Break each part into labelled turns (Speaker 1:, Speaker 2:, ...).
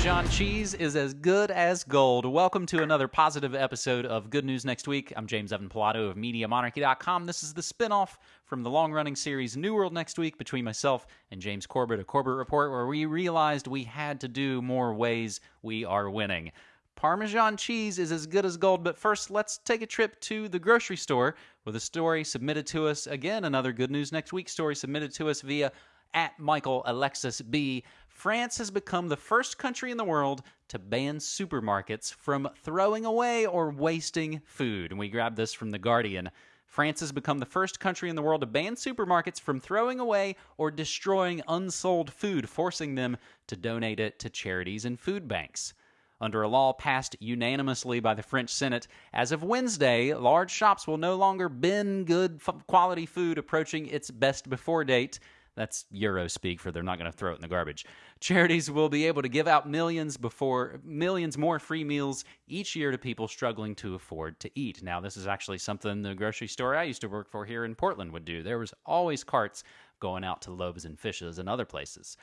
Speaker 1: Parmesan cheese is as good as gold. Welcome to another positive episode of Good News Next Week. I'm James Evan Pilato of MediaMonarchy.com. This is the spinoff from the long running series New World Next Week between myself and James Corbett, a Corbett Report, where we realized we had to do more ways we are winning. Parmesan cheese is as good as gold, but first let's take a trip to the grocery store with a story submitted to us. Again, another Good News Next Week story submitted to us via at Michael Alexis B. France has become the first country in the world to ban supermarkets from throwing away or wasting food. And we grabbed this from The Guardian. France has become the first country in the world to ban supermarkets from throwing away or destroying unsold food, forcing them to donate it to charities and food banks. Under a law passed unanimously by the French Senate, as of Wednesday, large shops will no longer bin good quality food approaching its best before date. That's Euro speak for they're not going to throw it in the garbage. Charities will be able to give out millions before millions more free meals each year to people struggling to afford to eat. Now, this is actually something the grocery store I used to work for here in Portland would do. There was always carts going out to Loaves and Fishes and other places.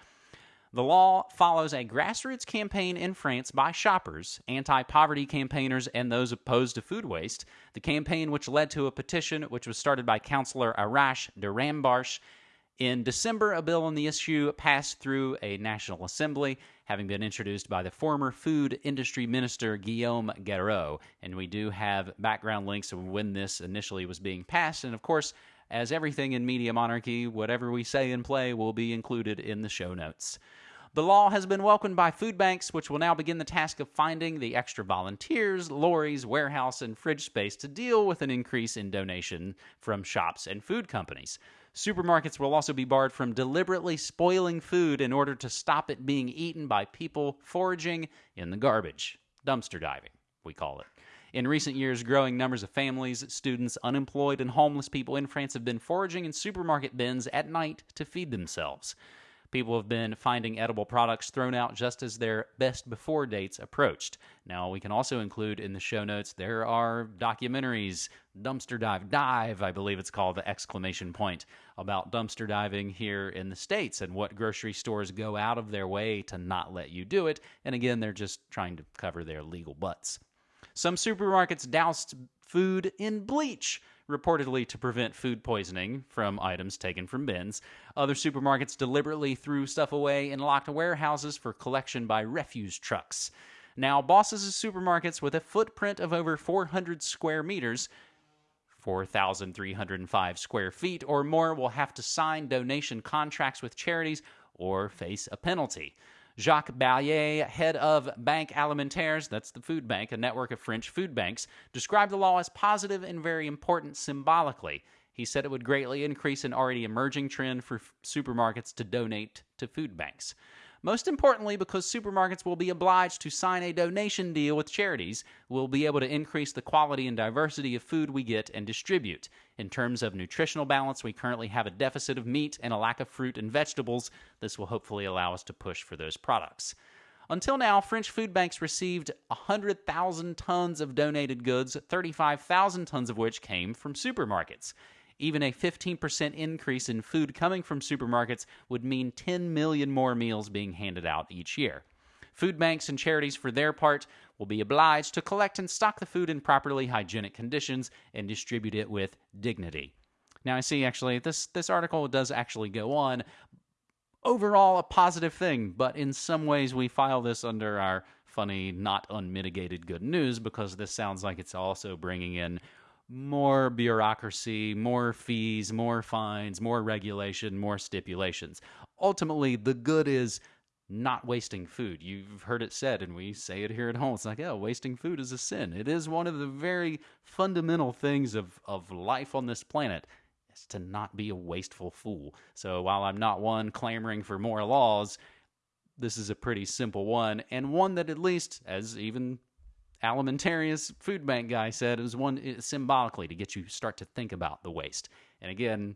Speaker 1: The law follows a grassroots campaign in France by shoppers, anti poverty campaigners, and those opposed to food waste. The campaign, which led to a petition which was started by Councillor Arash Derambarsh in December, a bill on the issue passed through a National Assembly, having been introduced by the former Food Industry Minister Guillaume Garot. And we do have background links of when this initially was being passed. And of course, as everything in Media Monarchy, whatever we say and play will be included in the show notes. The law has been welcomed by food banks, which will now begin the task of finding the extra volunteers, lorries, warehouse, and fridge space to deal with an increase in donation from shops and food companies. Supermarkets will also be barred from deliberately spoiling food in order to stop it being eaten by people foraging in the garbage. Dumpster diving, we call it. In recent years, growing numbers of families, students, unemployed, and homeless people in France have been foraging in supermarket bins at night to feed themselves. People have been finding edible products thrown out just as their best before dates approached. Now, we can also include in the show notes there are documentaries, Dumpster Dive, Dive, I believe it's called, the exclamation point, about dumpster diving here in the States and what grocery stores go out of their way to not let you do it. And again, they're just trying to cover their legal butts. Some supermarkets doused food in bleach reportedly to prevent food poisoning from items taken from bins. Other supermarkets deliberately threw stuff away in locked warehouses for collection by refuse trucks. Now, bosses of supermarkets with a footprint of over 400 square meters 4,305 square feet or more will have to sign donation contracts with charities or face a penalty. Jacques Bailet, head of Banque Alimentaires, that's the food bank, a network of French food banks, described the law as positive and very important symbolically. He said it would greatly increase an already emerging trend for supermarkets to donate to food banks. Most importantly, because supermarkets will be obliged to sign a donation deal with charities, we'll be able to increase the quality and diversity of food we get and distribute. In terms of nutritional balance, we currently have a deficit of meat and a lack of fruit and vegetables. This will hopefully allow us to push for those products. Until now, French food banks received 100,000 tons of donated goods, 35,000 tons of which came from supermarkets. Even a 15% increase in food coming from supermarkets would mean 10 million more meals being handed out each year. Food banks and charities, for their part, will be obliged to collect and stock the food in properly hygienic conditions and distribute it with dignity. Now, I see actually this, this article does actually go on. Overall, a positive thing, but in some ways, we file this under our funny, not unmitigated good news because this sounds like it's also bringing in more bureaucracy, more fees, more fines, more regulation, more stipulations. Ultimately, the good is not wasting food. You've heard it said, and we say it here at home. It's like, oh, wasting food is a sin. It is one of the very fundamental things of, of life on this planet is to not be a wasteful fool. So while I'm not one clamoring for more laws, this is a pretty simple one, and one that at least, as even Alimentarius food bank guy said it was one symbolically to get you start to think about the waste. And again,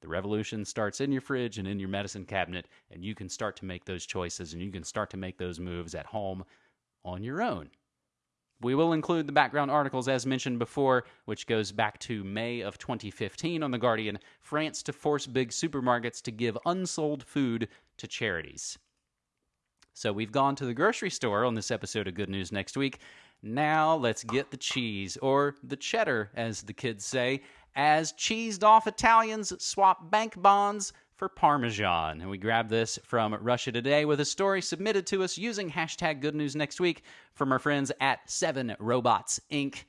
Speaker 1: the revolution starts in your fridge and in your medicine cabinet, and you can start to make those choices and you can start to make those moves at home on your own. We will include the background articles as mentioned before, which goes back to May of 2015 on The Guardian France to force big supermarkets to give unsold food to charities. So we've gone to the grocery store on this episode of Good News Next Week. Now let's get the cheese, or the cheddar, as the kids say, as cheesed off Italians swap bank bonds for Parmesan. And we grab this from Russia Today with a story submitted to us using hashtag Good News Next Week from our friends at Seven Robots Inc.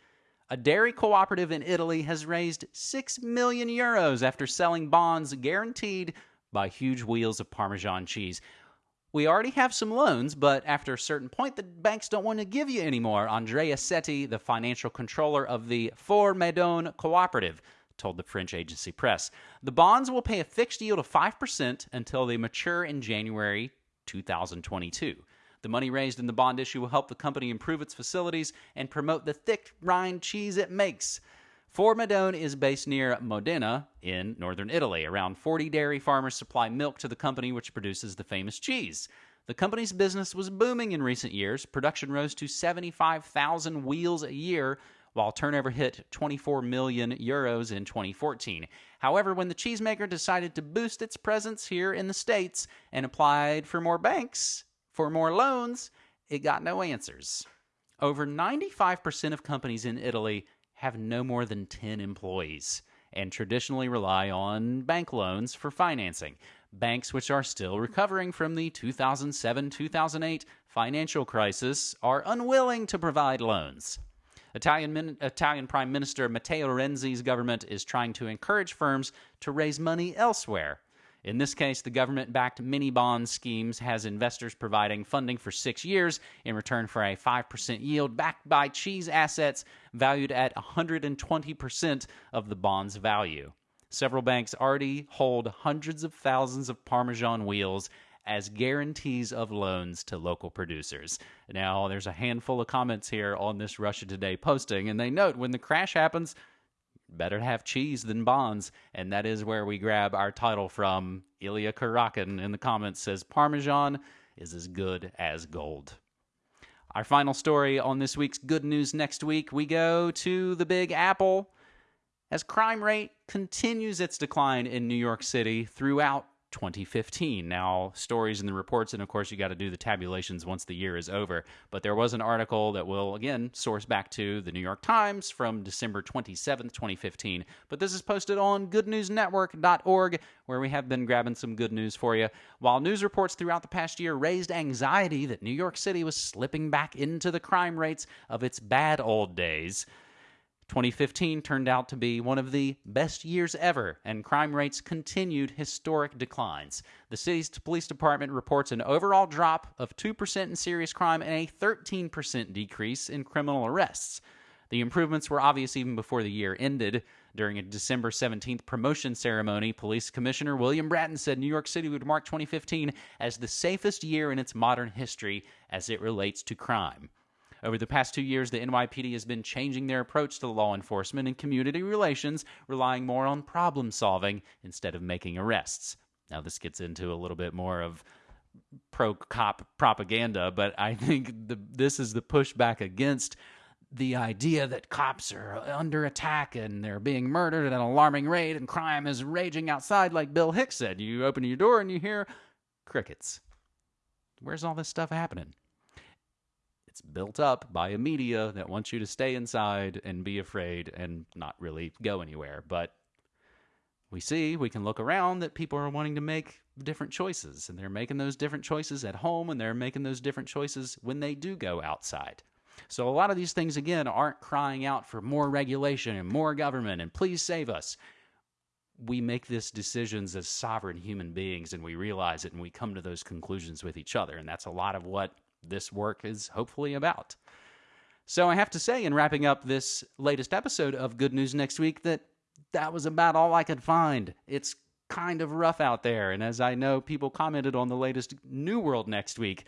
Speaker 1: A dairy cooperative in Italy has raised 6 million euros after selling bonds guaranteed by huge wheels of Parmesan cheese. We already have some loans, but after a certain point, the banks don't want to give you anymore. Andrea Setti, the financial controller of the 4 Madonne Cooperative, told the French agency press. The bonds will pay a fixed yield of 5% until they mature in January 2022. The money raised in the bond issue will help the company improve its facilities and promote the thick rind cheese it makes. 4 Madonne is based near Modena in northern Italy. Around 40 dairy farmers supply milk to the company, which produces the famous cheese. The company's business was booming in recent years. Production rose to 75,000 wheels a year, while turnover hit 24 million euros in 2014. However, when the cheesemaker decided to boost its presence here in the States and applied for more banks, for more loans, it got no answers. Over 95% of companies in Italy have no more than 10 employees and traditionally rely on bank loans for financing. Banks, which are still recovering from the 2007 2008 financial crisis, are unwilling to provide loans. Italian, Italian Prime Minister Matteo Renzi's government is trying to encourage firms to raise money elsewhere. In this case, the government backed mini bond schemes has investors providing funding for six years in return for a 5% yield backed by cheese assets valued at 120% of the bond's value. Several banks already hold hundreds of thousands of Parmesan wheels as guarantees of loans to local producers. Now, there's a handful of comments here on this Russia Today posting, and they note when the crash happens, better to have cheese than bonds. And that is where we grab our title from. Ilya Karakin in the comments says Parmesan is as good as gold. Our final story on this week's Good News Next Week, we go to the Big Apple. As crime rate continues its decline in New York City throughout 2015. Now, stories in the reports, and of course, you got to do the tabulations once the year is over. But there was an article that will, again, source back to the New York Times from December 27th, 2015. But this is posted on goodnewsnetwork.org, where we have been grabbing some good news for you. While news reports throughout the past year raised anxiety that New York City was slipping back into the crime rates of its bad old days, 2015 turned out to be one of the best years ever, and crime rates continued historic declines. The city's police department reports an overall drop of 2% in serious crime and a 13% decrease in criminal arrests. The improvements were obvious even before the year ended. During a December 17th promotion ceremony, Police Commissioner William Bratton said New York City would mark 2015 as the safest year in its modern history as it relates to crime. Over the past two years, the NYPD has been changing their approach to law enforcement and community relations, relying more on problem solving instead of making arrests. Now, this gets into a little bit more of pro cop propaganda, but I think the, this is the pushback against the idea that cops are under attack and they're being murdered at an alarming rate and crime is raging outside, like Bill Hicks said. You open your door and you hear crickets. Where's all this stuff happening? It's built up by a media that wants you to stay inside and be afraid and not really go anywhere. But we see, we can look around that people are wanting to make different choices, and they're making those different choices at home, and they're making those different choices when they do go outside. So, a lot of these things, again, aren't crying out for more regulation and more government and please save us. We make these decisions as sovereign human beings and we realize it and we come to those conclusions with each other. And that's a lot of what this work is hopefully about. So I have to say, in wrapping up this latest episode of Good News Next Week, that that was about all I could find. It's kind of rough out there. And as I know, people commented on the latest New World Next Week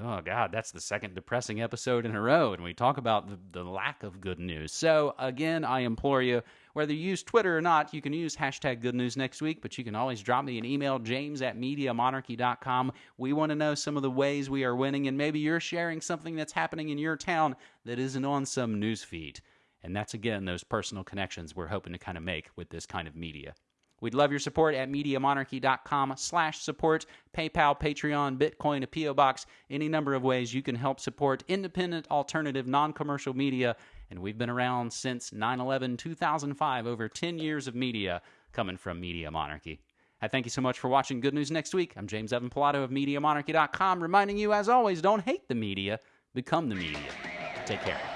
Speaker 1: Oh, God, that's the second depressing episode in a row, and we talk about the, the, lack of good news. So, again, I implore you, whether you use Twitter or not, you can use hashtag good news next week, but you can always drop me an email, james at MediaMonarchy.com. We want to know some of the ways we are winning, and maybe you're sharing something that's happening in your town that isn't on some news feed. And that's, again, those personal connections we're hoping to kind of make with this kind of media. We'd love your support at MediaMonarchy.com slash support, PayPal, Patreon, Bitcoin, a P.O. Box, any number of ways you can help support independent, alternative, non-commercial media. And we've been around since 9-11, 2005, over 10 years of media coming from Media Monarchy. I thank you so much for watching Good News Next Week. I'm James Evan Pilato of MediaMonarchy.com, reminding you, as always, don't hate the media, become the media. Take care.